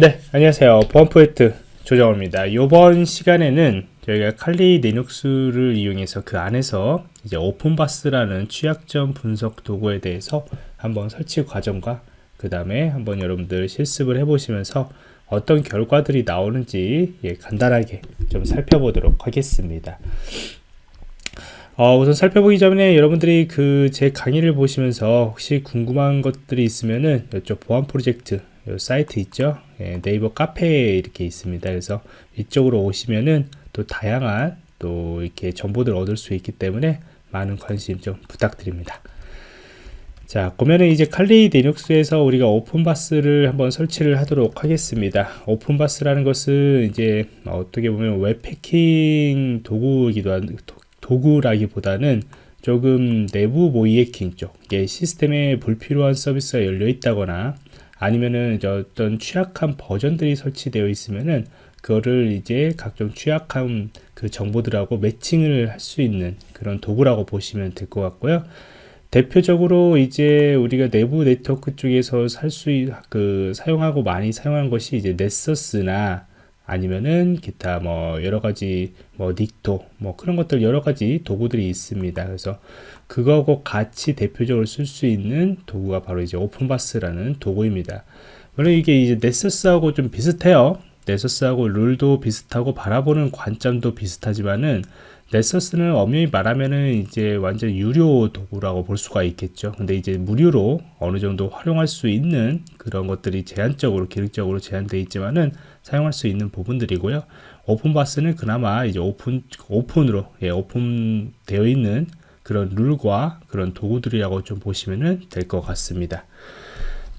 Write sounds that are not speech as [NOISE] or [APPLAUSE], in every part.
네 안녕하세요. 보안포인트 조정호입니다. 이번 시간에는 저희가 칼리 리눅스를 이용해서 그 안에서 이제 오픈바스라는 취약점 분석 도구에 대해서 한번 설치 과정과 그 다음에 한번 여러분들 실습을 해 보시면서 어떤 결과들이 나오는지 예, 간단하게 좀 살펴보도록 하겠습니다. 어, 우선 살펴보기 전에 여러분들이 그 제 강의를 보시면서 혹시 궁금한 것들이 있으면은 이쪽 보안 프로젝트 사이트 있죠? 예, 네이버 카페에 이렇게 있습니다. 그래서 이쪽으로 오시면은 또 다양한 또 이렇게 정보들 얻을 수 있기 때문에 많은 관심 좀 부탁드립니다. 자 그러면은 이제 칼리 리눅스에서 우리가 OpenVAS를 한번 설치를 하도록 하겠습니다. OpenVAS라는 것은 이제 어떻게 보면 웹 해킹 도구이기도 한 도구라기보다는 조금 내부 모의 해킹 쪽 시스템에 불필요한 서비스가 열려 있다거나 아니면은 어떤 취약한 버전들이 설치되어 있으면은 그거를 이제 각종 취약한 그 정보들하고 매칭을 할 수 있는 그런 도구라고 보시면 될 것 같고요. 대표적으로 이제 우리가 내부 네트워크 쪽에서 살 수, 그, 사용하고 많이 사용한 것이 이제 넷서스나 아니면은 기타 뭐 여러 가지 뭐 닉토 뭐 그런 것들 여러 가지 도구들이 있습니다. 그래서 그거하고 같이 대표적으로 쓸 수 있는 도구가 바로 이제 OpenVAS라는 도구입니다. 물론 이게 이제 Nessus하고 좀 비슷해요. Nessus하고 룰도 비슷하고 바라보는 관점도 비슷하지만은 Nessus는 엄연히 말하면은 이제 완전 유료 도구라고 볼 수가 있겠죠. 근데 이제 무료로 어느 정도 활용할 수 있는 그런 것들이 제한적으로 기능적으로 제한되어 있지만은 사용할 수 있는 부분들이고요. OpenVAS는 그나마 이제 오픈 오픈으로 예, 오픈되어 있는 그런 룰과 그런 도구들이라고 좀 보시면 될 것 같습니다.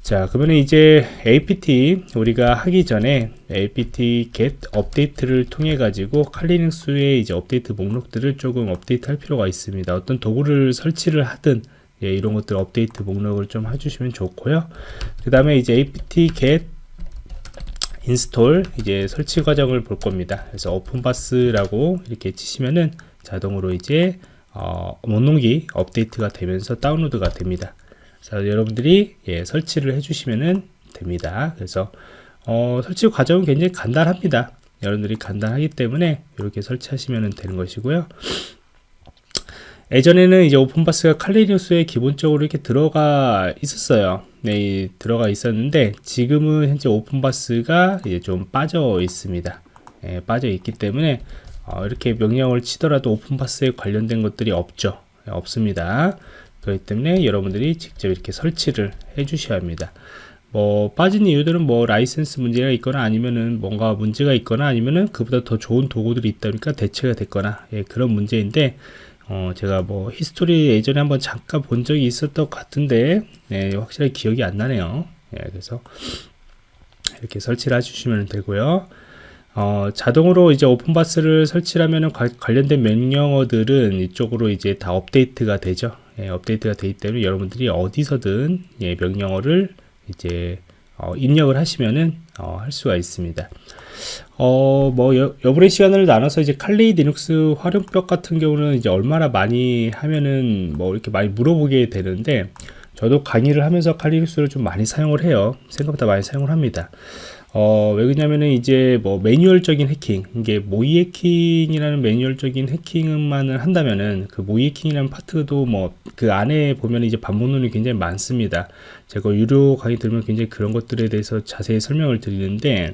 자 그러면 이제 apt 우리가 하기 전에 apt get 업데이트를 통해 가지고 칼리눅스의 이제 업데이트 목록들을 조금 업데이트 할 필요가 있습니다. 어떤 도구를 설치를 하든 예, 이런 것들 업데이트 목록을 좀 해주시면 좋고요. 그 다음에 이제 apt get install 이제 설치 과정을 볼 겁니다. 그래서 OpenVAS라고 이렇게 치시면은 자동으로 이제 어, 목록이 업데이트가 되면서 다운로드가 됩니다 자, 여러분들이 예, 설치를 해주시면 됩니다. 그래서 어, 설치 과정은 굉장히 간단합니다. 여러분들이 간단하기 때문에 이렇게 설치하시면 되는 것이고요. 예전에는 이제 OpenVAS가 칼리뉴스에 기본적으로 이렇게 들어가 있었어요. 네, 들어가 있었는데 지금은 현재 OpenVAS가 이제 좀 빠져 있습니다. 예, 빠져 있기 때문에 어, 이렇게 명령을 치더라도 OpenVAS에 관련된 것들이 없죠. 예, 없습니다. 그렇기 때문에 여러분들이 직접 이렇게 설치를 해 주셔야 합니다 뭐 빠진 이유들은 뭐 라이센스 문제가 있거나 아니면은 뭔가 문제가 있거나 아니면은 그보다 더 좋은 도구들이 있다 보니까 대체가 됐거나 예, 그런 문제인데 어, 제가 뭐 history 예전에 한번 잠깐 본 적이 있었던 것 같은데 예, 확실히 기억이 안 나네요 예, 그래서 이렇게 설치를 해주시면 되고요 어, 자동으로 이제 OpenVAS를 설치하면 관련된 명령어들은 이쪽으로 이제 다 업데이트가 되죠 예, 업데이트가 되기 때문에 여러분들이 어디서든 예, 명령어를 이제 어, 입력을 하시면은 어, 할 수가 있습니다. 어, 뭐 여, 여분의 시간을 나눠서 이제 Kali Linux 활용법 같은 경우는 이제 얼마나 많이 하면은 뭐 이렇게 많이 물어보게 되는데 저도 강의를 하면서 칼리 리눅스를 좀 많이 사용을 해요. 생각보다 많이 사용을 합니다. 어, 왜 그러냐면은 이제 뭐 매뉴얼적인 해킹, 이게 모의 해킹이라는 매뉴얼적인 해킹만을 한다면은 그 모의 해킹이라는 파트도 뭐 그 안에 보면 이제 반문론이 굉장히 많습니다. 제가 유료 강의 들으면 굉장히 그런 것들에 대해서 자세히 설명을 드리는데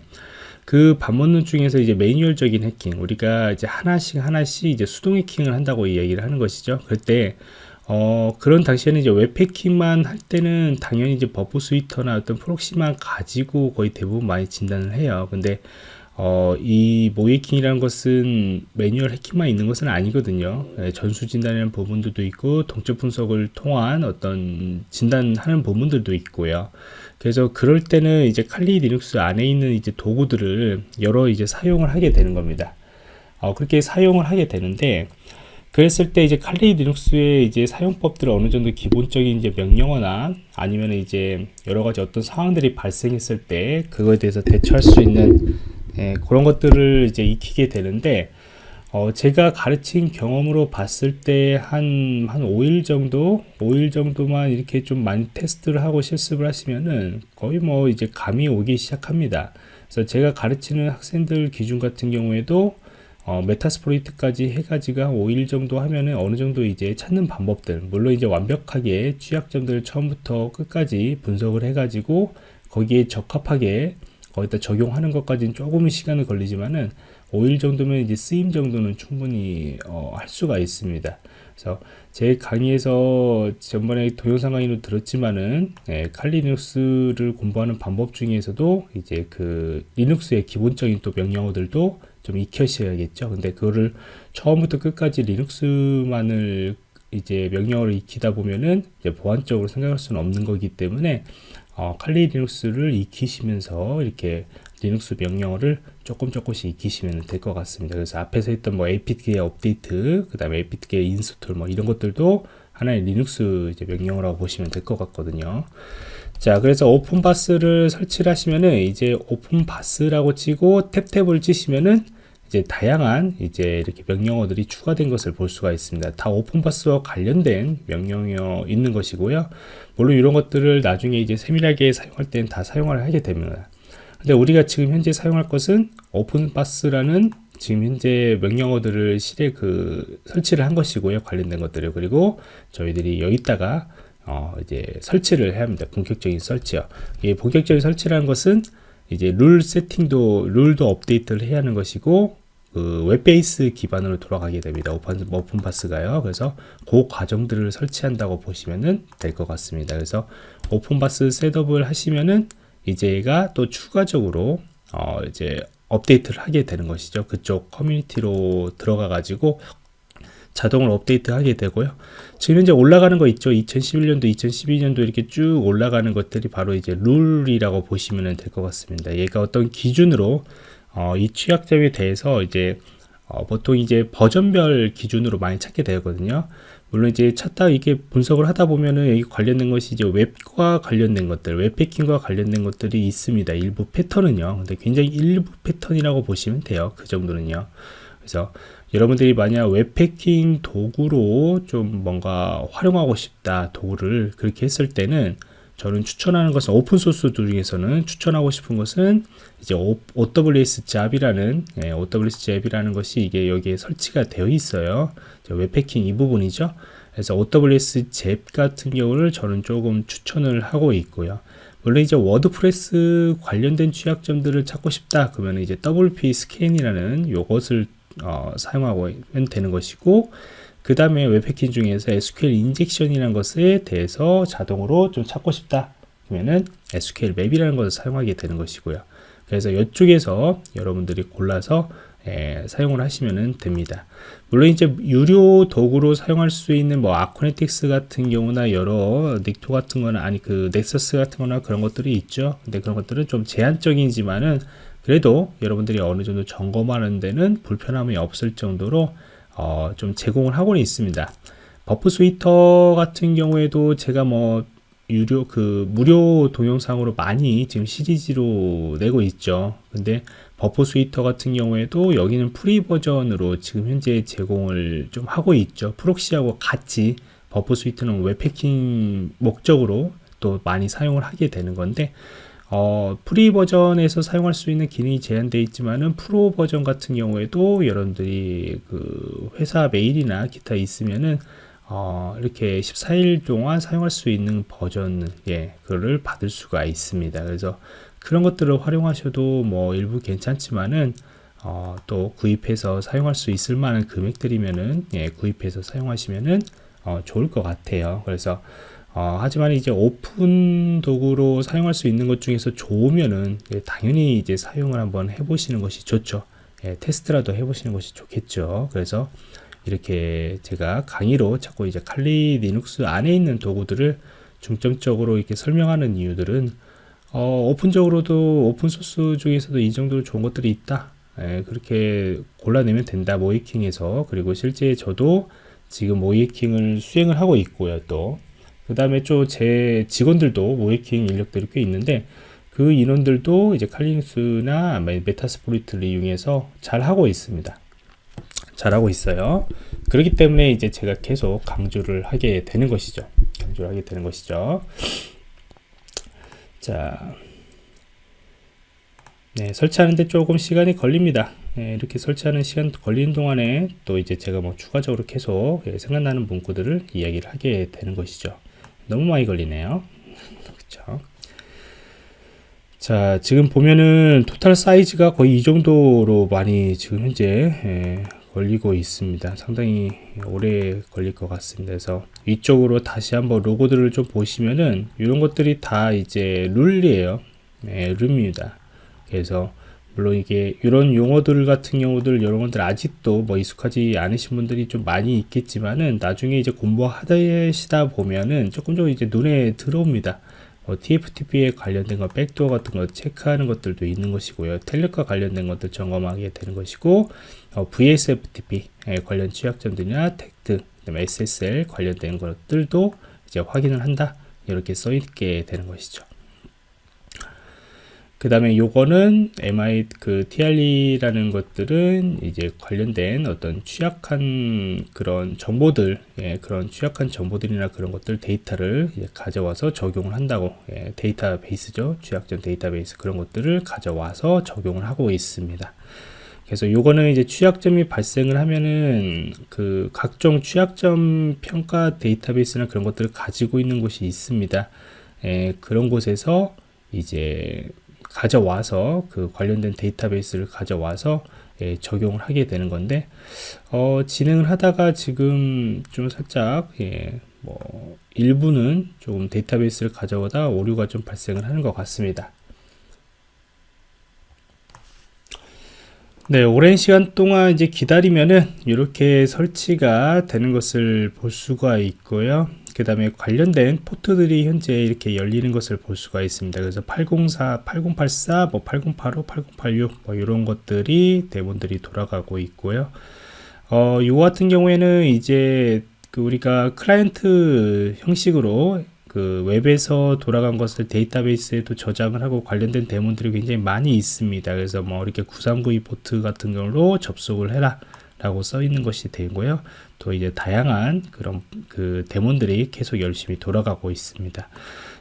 그 반문론 중에서 이제 매뉴얼적인 해킹, 우리가 이제 하나씩 하나씩 이제 수동 해킹을 한다고 얘기를 하는 것이죠. 그때 어, 그런 당시에는 이제 웹해킹만 할 때는 당연히 이제 Burp Suite나 어떤 proxy만 가지고 거의 대부분 많이 진단을 해요. 근데 어, 이 모의해킹이라는 것은 매뉴얼 해킹만 있는 것은 아니거든요. 예, 전수 진단이라는 부분들도 있고 동적 분석을 통한 어떤 진단하는 부분들도 있고요. 그래서 그럴 때는 이제 Kali Linux 안에 있는 이제 도구들을 여러 이제 사용을 하게 되는 겁니다. 어, 그렇게 사용을 하게 되는데 그랬을 때 이제 칼리 리눅스의 이제 사용법들을 어느 정도 기본적인 이제 명령어나 아니면 이제 여러 가지 어떤 상황들이 발생했을 때 그거에 대해서 대처할 수 있는 예, 그런 것들을 이제 익히게 되는데 어, 제가 가르친 경험으로 봤을 때 한, 한 5일 정도, 5일 정도만 이렇게 좀 많이 테스트를 하고 실습을 하시면은 거의 뭐 이제 감이 오기 시작합니다. 그래서 제가 가르치는 학생들 기준 같은 경우에도 어, 메타스포리트까지 해가지고 한 5일 정도 하면은 어느 정도 이제 찾는 방법들, 물론 이제 완벽하게 취약점들을 처음부터 끝까지 분석을 해가지고 거기에 적합하게 거기다 적용하는 것까지는 조금은 시간이 걸리지만은 5일 정도면 이제 쓰임 정도는 충분히 어, 할 수가 있습니다. 그래서 제 강의에서 전번에 동영상 강의로 들었지만은 예, 칼리눅스를 공부하는 방법 중에서도 이제 그 리눅스의 기본적인 또 명령어들도 좀 익혀셔야겠죠. 근데 그거를 처음부터 끝까지 Linux만을 이제 명령어를 익히다 보면은 이제 보안적으로 생각할 수는 없는 거기 때문에 어, 칼리 리눅스를 익히시면서 이렇게 리눅스 명령어를 조금 조금씩 익히시면 될 것 같습니다. 그래서 앞에서 했던 뭐 apt-get update, 그 다음에 apt-get install 뭐 이런 것들도 하나의 리눅스 이제 명령어라고 보시면 될 것 같거든요. 자, 그래서 OpenVAS를 설치를 하시면은 이제 OpenVAS라고 치고 탭탭을 치시면은 이제 다양한 이제 이렇게 명령어들이 추가된 것을 볼 수가 있습니다. 다 오픈바스와 관련된 명령어 있는 것이고요. 물론 이런 것들을 나중에 이제 세밀하게 사용할 때는 다 사용을 하게 됩니다. 근데 우리가 지금 현재 사용할 것은 오픈바스라는 지금 현재 명령어들을 실에 그 설치를 한 것이고요. 관련된 것들을 그리고 저희들이 여기다가 어 이제 설치를 해야 합니다. 본격적인 설치요. 이 본격적인 설치라는 것은 이제 룰 세팅도 룰도 업데이트를 해야 하는 것이고 그 web base 기반으로 돌아가게 됩니다. Open OpenVAS가요. 그래서 그 과정들을 설치한다고 보시면은 될것 같습니다. 그래서 OpenVAS setup을 하시면은 이제가 또 추가적으로 어 이제 업데이트를 하게 되는 것이죠. 그쪽 커뮤니티로 들어가 가지고 자동으로 업데이트 하게 되고요. 지금 현재 올라가는 거 있죠. 2011년도, 2012년도 이렇게 쭉 올라가는 것들이 바로 이제 룰이라고 보시면 될 것 같습니다. 얘가 어떤 기준으로 어, 이 취약점에 대해서 이제 어, 보통 이제 버전별 기준으로 많이 찾게 되거든요. 물론 이제 찾다 이게 분석을 하다 보면은 관련된 것이 이제 웹과 관련된 것들, 웹해킹과 관련된 것들이 있습니다. 일부 패턴은요. 근데 굉장히 일부 패턴이라고 보시면 돼요. 그 정도는요. 그래서 여러분들이 만약 웹해킹 도구로 좀 뭔가 활용하고 싶다 도구를 그렇게 했을 때는 저는 추천하는 것은 오픈소스 중에서는 추천하고 싶은 것은 이제 OWS 잡이라는 예, OWS 잡이라는 것이 이게 여기에 설치가 되어 있어요. 웹해킹 이 부분이죠. 그래서 OWASP ZAP 같은 경우를 저는 조금 추천을 하고 있고요. 물론 이제 WordPress 관련된 취약점들을 찾고 싶다 그러면 이제 WPScan이라는 요것을 어, 사용하면 되는 것이고 그 다음에 웹해킹 중에서 SQL 인젝션이라는 것에 대해서 자동으로 좀 찾고 싶다 그러면은 SQL 맵이라는 것을 사용하게 되는 것이고요 그래서 이쪽에서 여러분들이 골라서 예, 사용을 하시면 됩니다. 물론 이제 유료 도구로 사용할 수 있는 뭐 아쿠네틱스 같은 경우나 여러 닉토 같은 거나 아니 그 넥서스 같은 거나 그런 것들이 있죠. 근데 그런 것들은 좀 제한적이지만은 그래도 여러분들이 어느 정도 점검하는 데는 불편함이 없을 정도로 어, 좀 제공을 하고는 있습니다. Burp Suite 같은 경우에도 제가 뭐 유료 그 무료 동영상으로 많이 지금 시리즈로 내고 있죠. 근데 Burp Suite 같은 경우에도 여기는 free 버전으로 지금 현재 제공을 좀 하고 있죠. proxy하고 같이 Burp Suite는 웹해킹 목적으로 또 많이 사용을 하게 되는 건데 어, free 버전에서 사용할 수 있는 기능이 제한되어 있지만은 프로 버전 같은 경우에도 여러분들이 그 회사 메일이나 기타 있으면은 어, 이렇게 14일 동안 사용할 수 있는 버전 예, 그거를 받을 수가 있습니다. 그래서 그런 것들을 활용하셔도 뭐 일부 괜찮지만은 어, 또 구입해서 사용할 수 있을 만한 금액들이면은 예, 구입해서 사용하시면은 어, 좋을 것 같아요. 그래서 어, 하지만 이제 오픈 도구로 사용할 수 있는 것 중에서 좋으면은 예, 당연히 이제 사용을 한번 해보시는 것이 좋죠. 예, 테스트라도 해보시는 것이 좋겠죠. 그래서 이렇게 제가 강의로 자꾸 이제 Kali Linux 안에 있는 도구들을 중점적으로 이렇게 설명하는 이유들은 어, 오픈적으로도 오픈소스 중에서도 이 정도로 좋은 것들이 있다. 예, 그렇게 골라내면 된다. 모의해킹에서 그리고 실제 저도 지금 모의해킹을 수행을 하고 있고요. 또 그 다음에 또 제 직원들도 모의해킹 인력들이 꽤 있는데 그 인원들도 이제 칼리눅스나 메타스포리트를 이용해서 잘 하고 있습니다. 잘하고 있어요. 그렇기 때문에 이제 제가 계속 강조를 하게 되는 것이죠. 강조를 하게 되는 것이죠. 자, 네, 설치하는데 조금 시간이 걸립니다. 네, 이렇게 설치하는 시간 걸리는 동안에 또 이제 제가 뭐 추가적으로 계속 예, 생각나는 문구들을 이야기를 하게 되는 것이죠. 너무 많이 걸리네요. 그렇죠. 자, 지금 보면은 토탈 사이즈가 거의 이 정도로 많이 지금 현재 예, 걸리고 있습니다. 상당히 오래 걸릴 것 같습니다. 그래서 위쪽으로 다시 한번 로고들을 좀 보시면은 이런 것들이 다 이제 룰이에요. 예, 룰입니다. 그래서 물론 이게 이런 용어들 같은 경우들 것들 아직도 뭐 익숙하지 않으신 분들이 좀 많이 있겠지만은 나중에 이제 공부하시다 보면은 조금 좀 이제 눈에 들어옵니다. 뭐 TFTP에 관련된 거, 백도어 같은 거 체크하는 것들도 있는 것이고요. 텔넷과 관련된 것들 점검하게 되는 것이고, 어, VSFTP 관련 취약점들이나 텍트, 그다음에 SSL 관련된 것들도 이제 확인을 한다. 이렇게 써 있게 되는 것이죠. 그 다음에 요거는 MI 그 TRE라는 것들은 이제 관련된 어떤 취약한 그런 정보들, 예, 그런 취약한 정보들이나 그런 것들 데이터를 가져와서 적용을 한다고, 예, 데이터베이스죠. 취약점 데이터베이스 그런 것들을 가져와서 적용을 하고 있습니다. 그래서 요거는 이제 취약점이 발생을 하면은 그 각종 취약점 평가 데이터베이스나 그런 것들을 가지고 있는 곳이 있습니다. 예, 그런 곳에서 이제 가져와서 그 관련된 데이터베이스를 가져와서 예, 적용을 하게 되는 건데 어, 진행을 하다가 지금 좀 살짝 예, 뭐 일부는 좀 데이터베이스를 가져오다 오류가 좀 발생을 하는 것 같습니다. 네, 오랜 시간 동안 이제 기다리면은 이렇게 설치가 되는 것을 볼 수가 있고요. 그 다음에 관련된 포트들이 현재 이렇게 열리는 것을 볼 수가 있습니다. 그래서 804, 8084, 뭐 8085, 8086, 뭐 이런 것들이 daemon들이 돌아가고 있고요. 어, 요 같은 경우에는 이제 그 우리가 client 형식으로 그 웹에서 돌아간 것을 데이터베이스에도 저장을 하고 관련된 daemon들이 굉장히 많이 있습니다. 그래서 뭐 이렇게 9392 포트 같은 경우로 접속을 해라. 라고 써 있는 것이 되고요. 또 이제 다양한 그런 그 데몬들이 계속 열심히 돌아가고 있습니다.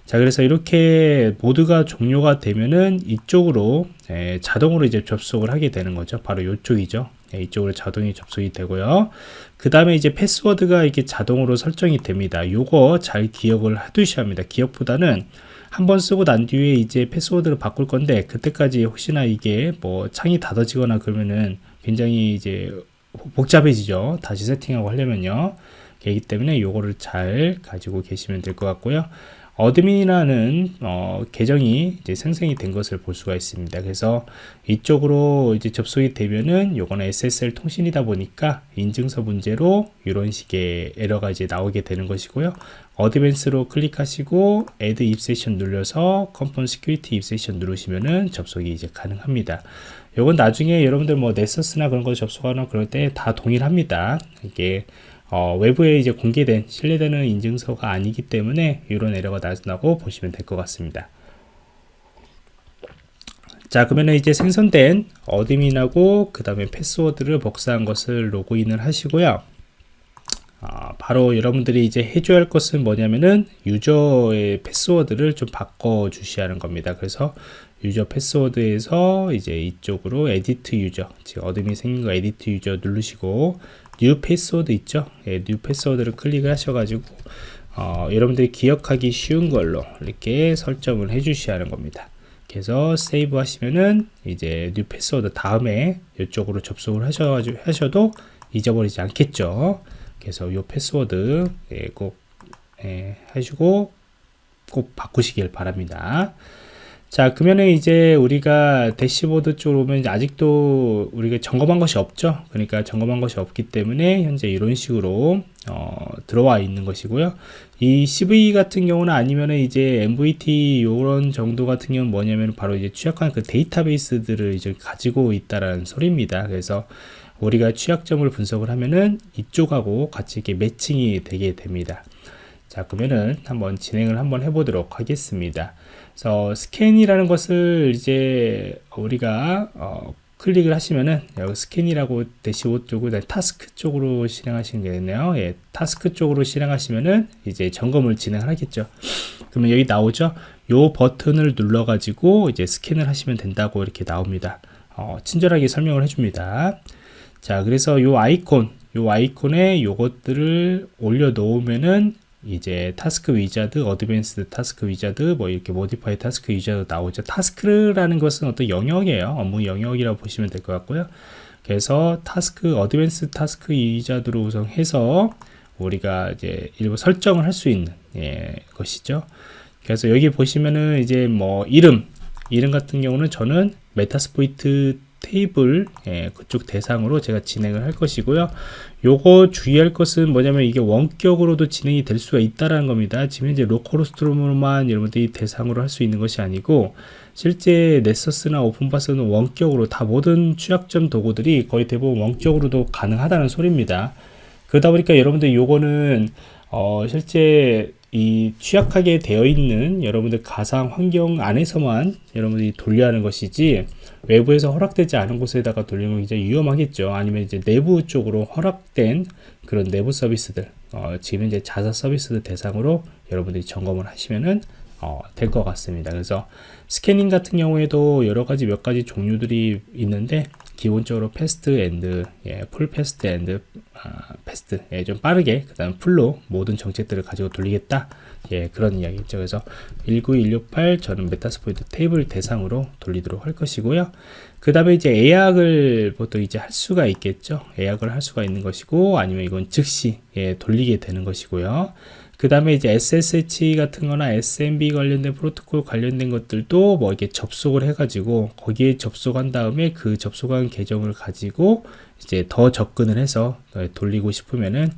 자, 그래서 이렇게 모드가 종료가 되면은 이쪽으로 에, 자동으로 이제 접속을 하게 되는 거죠. 바로 이쪽이죠. 예, 이쪽으로 자동이 접속이 되고요. 그 다음에 이제 패스워드가 이게 자동으로 설정이 됩니다. 요거 잘 기억을 해두셔야 합니다. 기억보다는 한 번 쓰고 난 뒤에 이제 패스워드를 바꿀 건데 그때까지 혹시나 이게 뭐 창이 닫아지거나 그러면은 굉장히 이제 복잡해지죠. 다시 세팅하고 하려면요. 그렇기 때문에 요거를 잘 가지고 계시면 될 것 같고요. admin이라는 어, 계정이 이제 생성이 된 것을 볼 수가 있습니다. 그래서 이쪽으로 이제 접속이 되면은 요거는 SSL 통신이다 보니까 인증서 문제로 이런 식의 에러가 이제 나오게 되는 것이고요. Advanced로 클릭하시고 Add 입세션 눌러서 Confirm Security Exception 누르시면은 접속이 이제 가능합니다. 요건 나중에 여러분들 뭐 넷서스나 그런 거 접속하거나 그럴 때 다 동일합니다. 이게 어, 외부에 이제 공개된 신뢰되는 인증서가 아니기 때문에 이런 에러가 나온다고 보시면 될 것 같습니다. 자 그러면 이제 생성된 어드민하고 그 다음에 패스워드를 복사한 것을 로그인을 하시고요. 아, 바로 여러분들이 이제 해줘야 할 것은 뭐냐면은 유저의 패스워드를 좀 바꿔 주셔야 하는 겁니다. 그래서 user password에서 이제 이쪽으로 edit user, 즉 admin이 생긴 거 edit user 누르시고 new password 있죠? 예, new password를 클릭을 하셔가지고 어, 여러분들이 기억하기 쉬운 걸로 이렇게 설정을 해 주셔야 하는 겁니다. 그래서 save 하시면은 이제 new password 다음에 이쪽으로 접속을 하셔가지고 하셔도 잊어버리지 않겠죠. 그래서 이 패스워드 예, 꼭 예, 하시고 꼭 바꾸시길 바랍니다. 자 그러면은 이제 우리가 대시보드 쪽으로 오면 아직도 우리가 점검한 것이 없죠? 그러니까 점검한 것이 없기 때문에 현재 이런 식으로 어, 들어와 있는 것이고요. 이 CV 같은 경우는 아니면은 이제 MVT 이런 정도 같은 경우는 뭐냐면 바로 이제 취약한 그 데이터베이스들을 이제 가지고 있다라는 소리입니다. 그래서 우리가 취약점을 분석을 하면은 이쪽하고 같이 이렇게 매칭이 되게 됩니다 자 그러면은 한번 진행을 한번 해보도록 하겠습니다 그래서 스캔이라는 것을 이제 우리가 어, 클릭을 하시면은 여기 스캔이라고 대시보 쪽으로 타스크 쪽으로 실행하시는 게 되네요. 예, 타스크 쪽으로 실행하시면은 이제 점검을 진행을 하겠죠. 그러면 여기 나오죠. 요 버튼을 눌러 가지고 이제 스캔을 하시면 된다고 이렇게 나옵니다. 어, 친절하게 설명을 해줍니다. 자, 그래서 요 아이콘, 요 아이콘에 요것들을 올려 놓으면은 이제 task wizard, advanced task wizard, 뭐 이렇게 modify task wizard 나오죠. task라는 것은 어떤 영역이에요. 업무 영역이라고 보시면 될 것 같고요. 그래서 task, advanced task wizard로 우선해서 우리가 이제 일부 설정을 할 수 있는 예, 것이죠. 그래서 여기 보시면은 이제 뭐 이름, 이름 같은 경우는 저는 Metasploit 테이블 예, 그쪽 대상으로 제가 진행을 할 것이고요. 요거 주의할 것은 뭐냐면 이게 원격으로도 진행이 될 수가 있다라는 겁니다. 지금 이제 localhost로만 여러분들이 대상으로 할 수 있는 것이 아니고 실제 Nessus나 OpenVAS는 원격으로 다 모든 취약점 도구들이 거의 대부분 원격으로도 가능하다는 소리입니다. 그러다 보니까 여러분들 요거는 어 실제 이 취약하게 되어 있는 여러분들 가상 환경 안에서만 여러분들이 돌려야 하는 것이지 외부에서 허락되지 않은 곳에다가 돌리면 굉장히 위험하겠죠. 아니면 이제 내부 쪽으로 허락된 그런 내부 서비스들, 어, 지금 이제 자사 서비스들 대상으로 여러분들이 점검을 하시면은 어, 될 것 같습니다. 그래서 스캐닝 같은 경우에도 여러 가지 몇 가지 종류들이 있는데 기본적으로 fast and, 예, full fast and 아, fast, 예, 좀 빠르게 그 다음 full로 모든 정책들을 가지고 돌리겠다. 예, 그런 이야기죠. 그래서 19168 저는 Metasploitable 대상으로 돌리도록 할 것이고요. 그 다음에 이제 예약을 보통 이제 할 수가 있겠죠. 예약을 할 수가 있는 것이고 아니면 이건 즉시 예, 돌리게 되는 것이고요. 그 다음에 이제 SSH 같은 거나 SMB 관련된 프로토콜 관련된 것들도 뭐 이렇게 접속을 해가지고 거기에 접속한 다음에 그 접속한 계정을 가지고 이제 더 접근을 해서 돌리고 싶으면은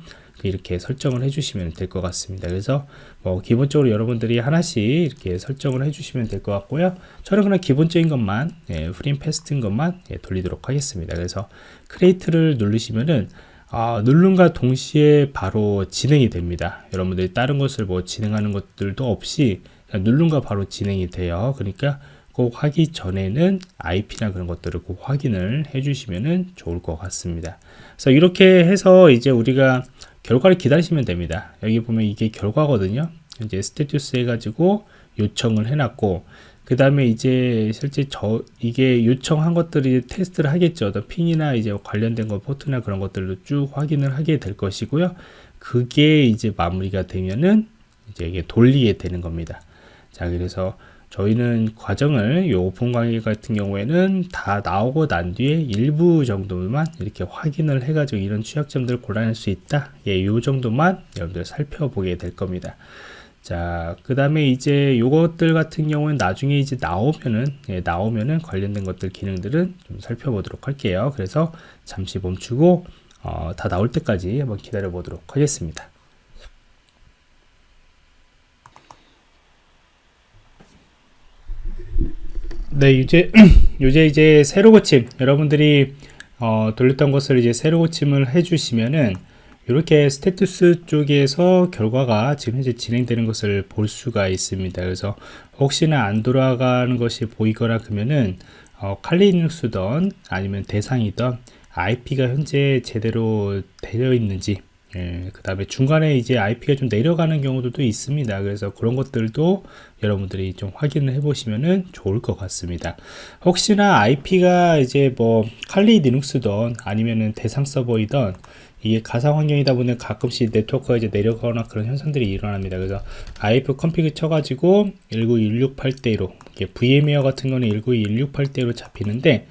이렇게 설정을 해주시면 될 것 같습니다. 그래서 뭐 기본적으로 여러분들이 하나씩 이렇게 설정을 해주시면 될 것 같고요. 저는 그냥 기본적인 것만 예, full and fast인 것만 예, 돌리도록 하겠습니다. 그래서 create를 누르시면은 아, 누른과 동시에 바로 진행이 됩니다. 여러분들이 다른 것을 뭐 진행하는 것들도 없이 누른과 바로 진행이 돼요. 그러니까 꼭 하기 전에는 IP나 그런 것들을 꼭 확인을 해주시면 좋을 것 같습니다. 그래서 이렇게 해서 이제 우리가 결과를 기다리시면 됩니다. 여기 보면 이게 결과거든요. 이제 status 해가지고 요청을 해놨고 그 다음에 이제 실제 저 이게 요청한 것들이 테스트를 하겠죠. 더 ping이나 이제 관련된 거 포트나 그런 것들도 쭉 확인을 하게 될 것이고요. 그게 이제 마무리가 되면은 이제 이게 돌리게 되는 겁니다. 자, 그래서 저희는 과정을 요 오픈 강의 같은 경우에는 다 나오고 난 뒤에 일부 정도만 이렇게 확인을 해가지고 이런 취약점들을 골라낼 수 있다. 예, 요 정도만 여러분들 살펴보게 될 겁니다. 자, 그 다음에 이제 요것들 같은 경우는 나중에 이제 나오면은, 예, 나오면은 관련된 것들 기능들은 좀 살펴보도록 할게요. 그래서 잠시 멈추고, 어, 다 나올 때까지 한번 기다려 보도록 하겠습니다. 네, 이제, [CLEARS THROAT] 이제 이제 새로 고침, 여러분들이 어, 돌렸던 것을 이제 새로 고침을 해주시면은 이렇게 스테투스 쪽에서 결과가 지금 현재 진행되는 것을 볼 수가 있습니다. 그래서 혹시나 안 돌아가는 것이 보이거나 그러면은 어, 칼리눅스던 아니면 대상이던 IP가 현재 제대로 되어 있는지 예, 그 다음에 중간에 이제 IP가 좀 내려가는 경우도 있습니다. 그래서 그런 것들도 여러분들이 좀 확인을 해 보시면은 좋을 것 같습니다. 혹시나 IP가 이제 뭐 칼리 리눅스던 아니면은 대상 서버이던 이게 가상 환경이다 보니 가끔씩 네트워크가 이제 내려가거나 그런 현상들이 일어납니다. 그래서 ifconfig 쳐가지고 19168대로 VMware 같은 거는 19168대로 잡히는데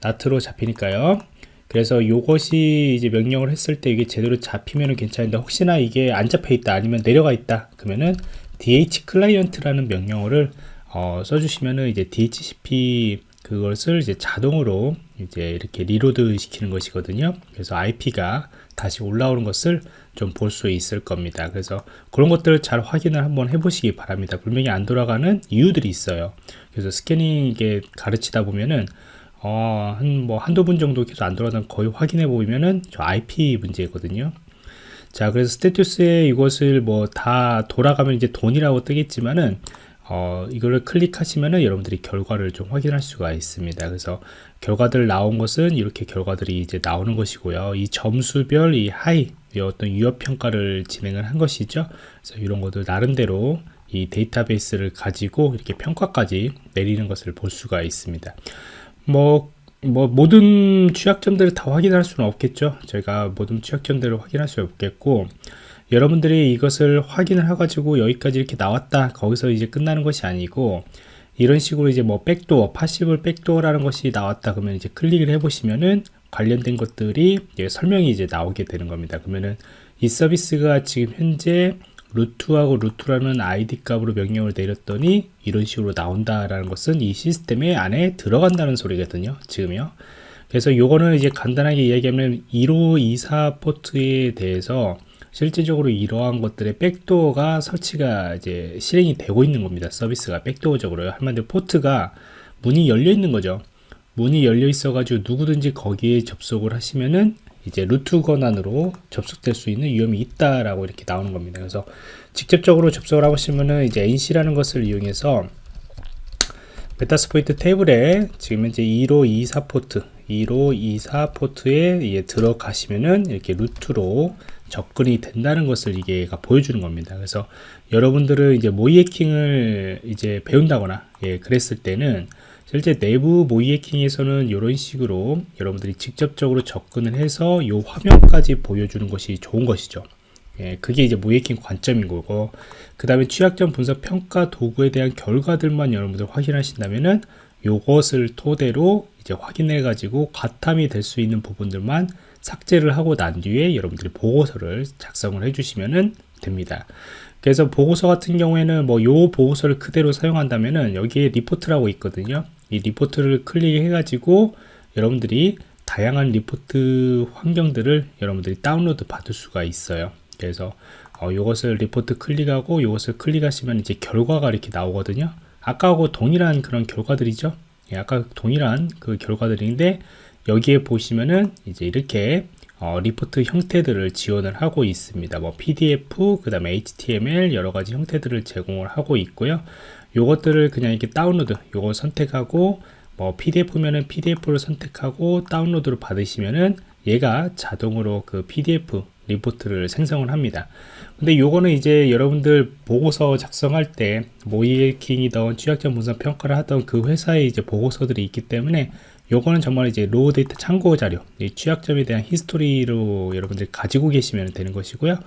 NAT로 잡히니까요. 그래서 이것이 이제 명령을 했을 때 이게 제대로 잡히면 괜찮은데 혹시나 이게 안 잡혀 있다 아니면 내려가 있다 그러면은 dhclient라는 명령어를 어, 써주시면은 이제 DHCP 그것을 이제 자동으로 이제 이렇게 reload 시키는 것이거든요. 그래서 IP가 다시 올라오는 것을 좀 볼 수 있을 겁니다. 그래서 그런 것들을 잘 확인을 한번 해보시기 바랍니다. 분명히 안 돌아가는 이유들이 있어요. 그래서 스캐닝 가르치다 보면은 어, 한, 뭐, 한두 분 정도 계속 안 돌아가는 거의 확인해 보면은 저 IP 문제거든요. 자, 그래서 스테투스에 이것을 뭐 다 돌아가면 이제 돈이라고 뜨겠지만은 어, 이거를 클릭하시면은 여러분들이 결과를 좀 확인할 수가 있습니다. 그래서 결과들 나온 것은 이렇게 결과들이 이제 나오는 것이고요. 이 점수별 이 하이 이 어떤 유효 평가를 진행을 한 것이죠. 그래서 이런 것들 나름대로 이 데이터베이스를 가지고 이렇게 평가까지 내리는 것을 볼 수가 있습니다. 뭐, 뭐 모든 취약점들을 다 확인할 수는 없겠죠. 저희가 모든 취약점들을 확인할 수 없겠고 여러분들이 이것을 확인을 해가지고 여기까지 이렇게 나왔다. 거기서 이제 끝나는 것이 아니고 이런 식으로 이제 뭐 backdoor possible backdoor라는 것이 나왔다 그러면 이제 클릭을 해 보시면은 관련된 것들이 설명이 이제 나오게 되는 겁니다. 그러면은 이 서비스가 지금 현재 root하고 root라는 아이디 값으로 명령을 내렸더니 이런 식으로 나온다라는 것은 이 시스템의 안에 들어간다는 소리거든요. 지금요. 그래서 요거는 이제 간단하게 이야기하면 1524 포트에 대해서 실질적으로 이러한 것들의 backdoor가 설치가 이제 실행이 되고 있는 겁니다. 서비스가 backdoor적으로요. 한마디로 포트가 문이 열려 있는 거죠. 문이 열려 있어 가지고 누구든지 거기에 접속을 하시면은 이제 root 권한으로 접속될 수 있는 위험이 있다라고 이렇게 나오는 겁니다. 그래서 직접적으로 접속을 하고 싶으면은 이제 NC라는 것을 이용해서 Metasploitable에 지금 현재 1524 포트 1524 포트에 들어가시면은 이렇게 root로 접근이 된다는 것을 이게 보여주는 겁니다. 그래서 여러분들은 이제 모의 해킹을 이제 배운다거나 예, 그랬을 때는 실제 내부 모의 해킹에서는 이런 식으로 여러분들이 직접적으로 접근을 해서 이 화면까지 보여주는 것이 좋은 것이죠. 예, 그게 이제 모의 해킹 관점인 거고 그 다음에 취약점 분석 평가 도구에 대한 결과들만 여러분들 확인하신다면은 요것을 토대로 이제 확인해 가지고 과탐이 될 수 있는 부분들만 삭제를 하고 난 뒤에 여러분들이 보고서를 작성을 해주시면 됩니다. 그래서 보고서 같은 경우에는 뭐 요 보고서를 그대로 사용한다면은 여기에 리포트라고 있거든요. 이 리포트를 클릭해 가지고 여러분들이 다양한 리포트 환경들을 여러분들이 다운로드 받을 수가 있어요. 그래서 어, 이것을 리포트 클릭하고 이것을 클릭하시면 이제 결과가 이렇게 나오거든요. 아까하고 동일한 그런 결과들이죠. 예, 아까 동일한 그 결과들인데 여기에 보시면은 이제 이렇게 어, 리포트 형태들을 지원을 하고 있습니다. 뭐 PDF, 그 다음에 HTML 여러 가지 형태들을 제공을 하고 있고요. 요것들을 그냥 이렇게 다운로드, 요거 선택하고 뭐 PDF면은 PDF를 선택하고 다운로드를 받으시면은 얘가 자동으로 그 PDF 리포트를 생성을 합니다. 근데 요거는 이제 여러분들 보고서 작성할 때 모의해킹이던 취약점 분석 평가를 하던 그 회사의 이제 보고서들이 있기 때문에 요거는 정말 이제 raw 데이터 참고 자료 취약점에 대한 히스토리로 여러분들 가지고 계시면 되는 것이고요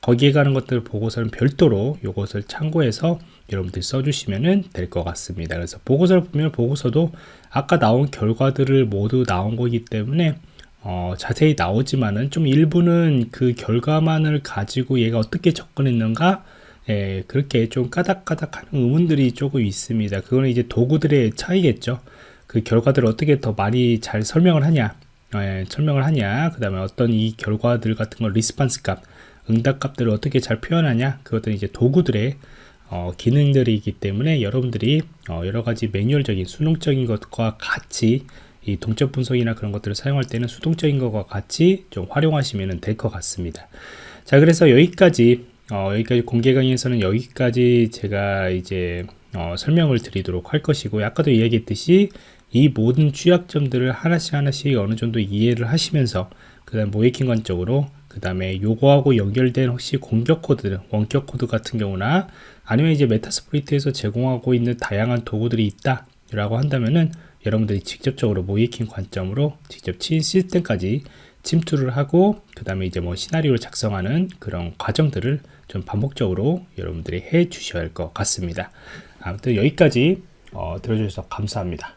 거기에 가는 것들 보고서는 별도로 요것을 참고해서 여러분들이 써주시면 될 것 같습니다 그래서 보고서를 보면 보고서도 아까 나온 결과들을 모두 나온 거기 때문에 어, 자세히 나오지만은 좀 일부는 그 결과만을 가지고 얘가 어떻게 접근했는가 예, 그렇게 좀 까닥까닥 하는 의문들이 조금 있습니다. 그거는 이제 도구들의 차이겠죠. 그 결과들을 어떻게 더 많이 잘 설명을 하냐, 예, 설명을 하냐, 그 다음에 어떤 이 결과들 같은 걸 리스판스 값, 응답 값들을 어떻게 잘 표현하냐, 그것들은 이제 도구들의 어, 기능들이기 때문에 여러분들이 어, 여러 가지 매뉴얼적인 수능적인 것과 같이 이 동적 분석이나 그런 것들을 사용할 때는 수동적인 것과 같이 좀 활용하시면 될 것 같습니다. 자, 그래서 여기까지 어, 여기까지 공개 강의에서는 여기까지 제가 이제 어, 설명을 드리도록 할 것이고 아까도 이야기했듯이 이 모든 취약점들을 하나씩 하나씩 어느 정도 이해를 하시면서 그 다음 모의해킹 관점으로 그 다음에 요거하고 연결된 혹시 공격 코드 원격 코드 같은 경우나 아니면 이제 Metasploit에서 제공하고 있는 다양한 도구들이 있다 라고 한다면은 여러분들이 직접적으로 모의해킹 관점으로 직접 친 시스템까지 침투를 하고 그 다음에 이제 뭐 시나리오를 작성하는 그런 과정들을 좀 반복적으로 여러분들이 해 주셔야 할 것 같습니다. 아무튼 여기까지 어, 들어주셔서 감사합니다